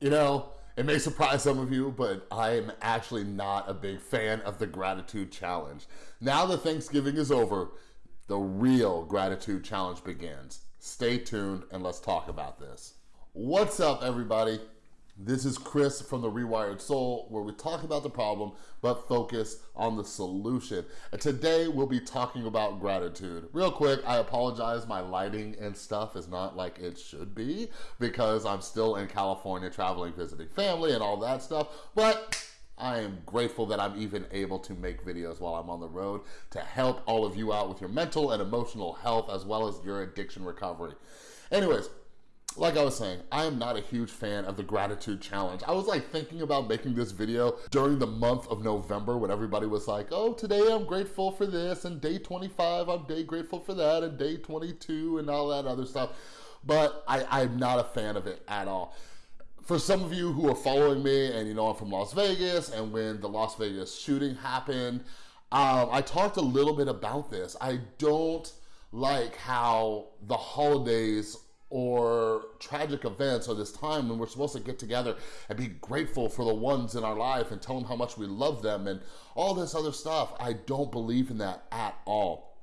You know, it may surprise some of you, but I'm actually not a big fan of the gratitude challenge. Now that Thanksgiving is over, the real gratitude challenge begins. Stay tuned and let's talk about this. What's up, everybody? This is Chris from The Rewired Soul, where we talk about the problem, but focus on the solution. And today we'll be talking about gratitude. Real quick, I apologize, my lighting and stuff is not like it should be because I'm still in California traveling, visiting family and all that stuff, but I am grateful that I'm even able to make videos while I'm on the road to help all of you out with your mental and emotional health as well as your addiction recovery. Anyways, like I was saying, I am not a huge fan of the gratitude challenge. I was like thinking about making this video during the month of November when everybody was like, oh, today I'm grateful for this, and day 25, I'm day grateful for that, and day 22, and all that other stuff. But I, I'm not a fan of it at all. For some of you who are following me, and you know I'm from Las Vegas, and when the Las Vegas shooting happened, um, I talked a little bit about this. I don't like how the holidays or tragic events or this time when we're supposed to get together and be grateful for the ones in our life and tell them how much we love them and all this other stuff. I don't believe in that at all.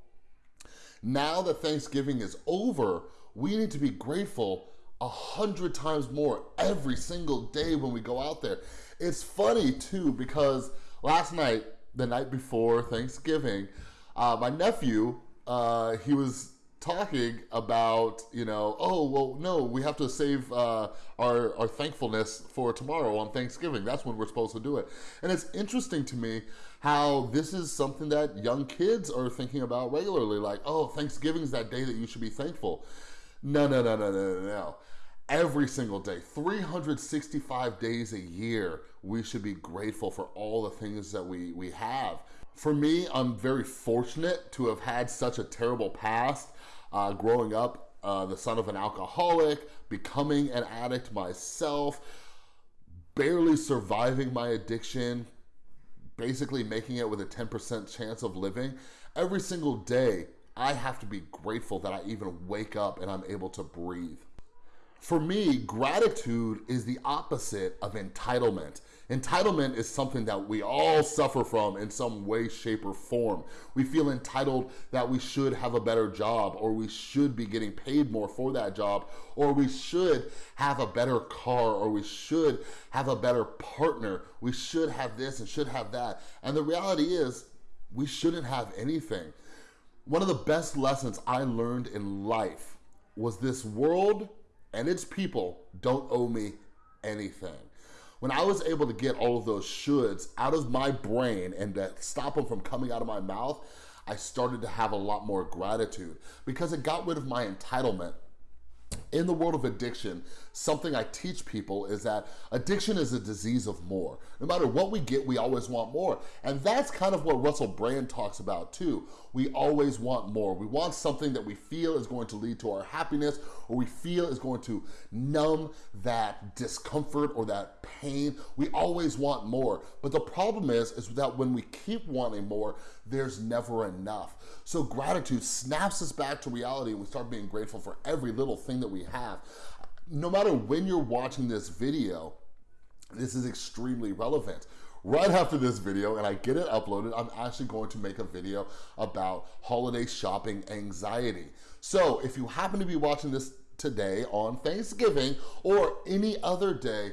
Now that Thanksgiving is over, we need to be grateful a hundred times more every single day when we go out there. It's funny too because last night, the night before Thanksgiving, uh, my nephew, uh, he was talking about, you know, oh, well, no, we have to save uh, our, our thankfulness for tomorrow on Thanksgiving. That's when we're supposed to do it. And it's interesting to me how this is something that young kids are thinking about regularly. Like, oh, Thanksgiving is that day that you should be thankful. No, no, no, no, no, no, no. Every single day, 365 days a year, we should be grateful for all the things that we, we have. For me, I'm very fortunate to have had such a terrible past uh, growing up, uh, the son of an alcoholic, becoming an addict myself, barely surviving my addiction, basically making it with a 10% chance of living. Every single day, I have to be grateful that I even wake up and I'm able to breathe. For me, gratitude is the opposite of entitlement. Entitlement is something that we all suffer from in some way, shape, or form. We feel entitled that we should have a better job, or we should be getting paid more for that job, or we should have a better car, or we should have a better partner. We should have this and should have that. And the reality is, we shouldn't have anything. One of the best lessons I learned in life was this world and its people don't owe me anything. When I was able to get all of those shoulds out of my brain and to stop them from coming out of my mouth, I started to have a lot more gratitude because it got rid of my entitlement in the world of addiction, something I teach people is that addiction is a disease of more. No matter what we get, we always want more. And that's kind of what Russell Brand talks about too. We always want more. We want something that we feel is going to lead to our happiness or we feel is going to numb that discomfort or that pain. We always want more. But the problem is, is that when we keep wanting more, there's never enough. So gratitude snaps us back to reality and we start being grateful for every little thing that we have. No matter when you're watching this video, this is extremely relevant. Right after this video, and I get it uploaded, I'm actually going to make a video about holiday shopping anxiety. So if you happen to be watching this today on Thanksgiving or any other day,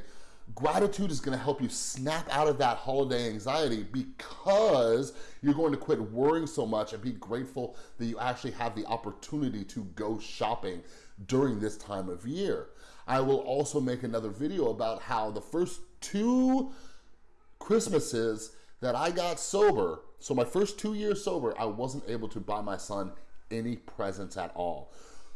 Gratitude is gonna help you snap out of that holiday anxiety because you're going to quit worrying so much and be grateful that you actually have the opportunity to go shopping during this time of year. I will also make another video about how the first two Christmases that I got sober, so my first two years sober, I wasn't able to buy my son any presents at all.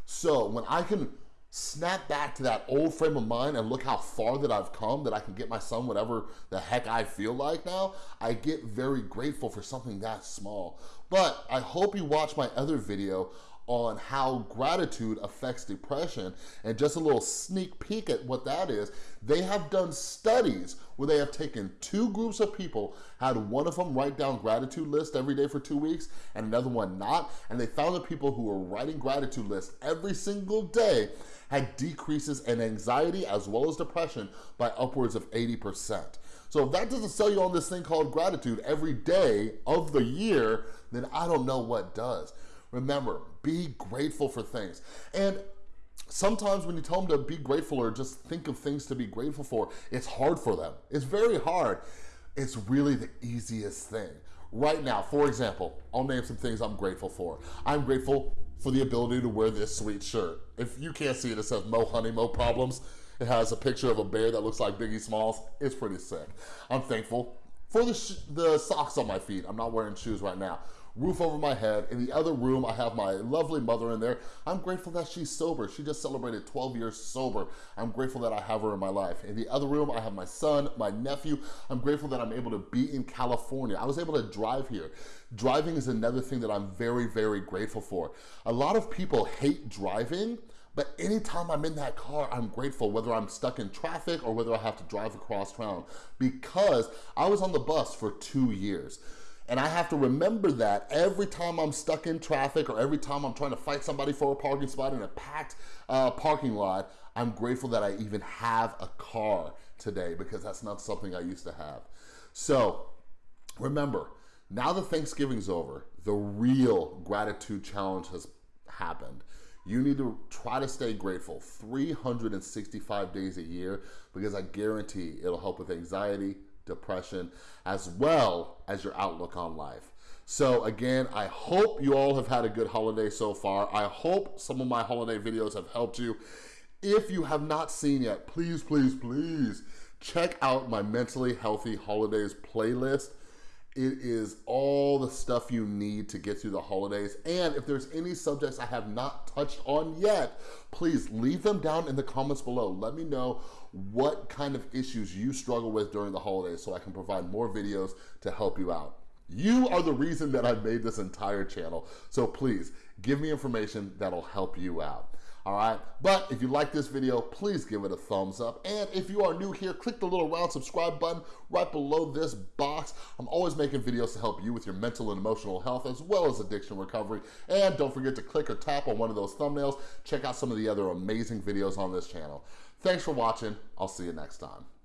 So when I can snap back to that old frame of mind and look how far that I've come that I can get my son whatever the heck I feel like now, I get very grateful for something that small. But I hope you watch my other video on how gratitude affects depression and just a little sneak peek at what that is, they have done studies where they have taken two groups of people, had one of them write down gratitude list every day for two weeks and another one not, and they found the people who were writing gratitude lists every single day had decreases in anxiety as well as depression by upwards of 80%. So if that doesn't sell you on this thing called gratitude every day of the year, then I don't know what does. Remember, be grateful for things. And sometimes when you tell them to be grateful or just think of things to be grateful for, it's hard for them. It's very hard. It's really the easiest thing. Right now, for example, I'll name some things I'm grateful for. I'm grateful for the ability to wear this sweet shirt. If you can't see it, it says Mo Honey, Mo Problems. It has a picture of a bear that looks like Biggie Smalls. It's pretty sick. I'm thankful for the, the socks on my feet. I'm not wearing shoes right now roof over my head. In the other room, I have my lovely mother in there. I'm grateful that she's sober. She just celebrated 12 years sober. I'm grateful that I have her in my life. In the other room, I have my son, my nephew. I'm grateful that I'm able to be in California. I was able to drive here. Driving is another thing that I'm very, very grateful for. A lot of people hate driving, but anytime I'm in that car, I'm grateful, whether I'm stuck in traffic or whether I have to drive across town, because I was on the bus for two years. And I have to remember that every time I'm stuck in traffic or every time I'm trying to fight somebody for a parking spot in a packed uh, parking lot, I'm grateful that I even have a car today because that's not something I used to have. So remember, now that Thanksgiving's over, the real gratitude challenge has happened. You need to try to stay grateful 365 days a year because I guarantee it'll help with anxiety, depression, as well as your outlook on life. So again, I hope you all have had a good holiday so far. I hope some of my holiday videos have helped you. If you have not seen yet, please, please, please check out my Mentally Healthy Holidays playlist. It is all the stuff you need to get through the holidays. And if there's any subjects I have not touched on yet, please leave them down in the comments below. Let me know what kind of issues you struggle with during the holidays so I can provide more videos to help you out. You are the reason that I made this entire channel. So please give me information that'll help you out all right? But if you like this video, please give it a thumbs up. And if you are new here, click the little round subscribe button right below this box. I'm always making videos to help you with your mental and emotional health as well as addiction recovery. And don't forget to click or tap on one of those thumbnails. Check out some of the other amazing videos on this channel. Thanks for watching. I'll see you next time.